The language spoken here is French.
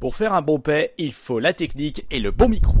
Pour faire un bon paix, il faut la technique et le bon micro.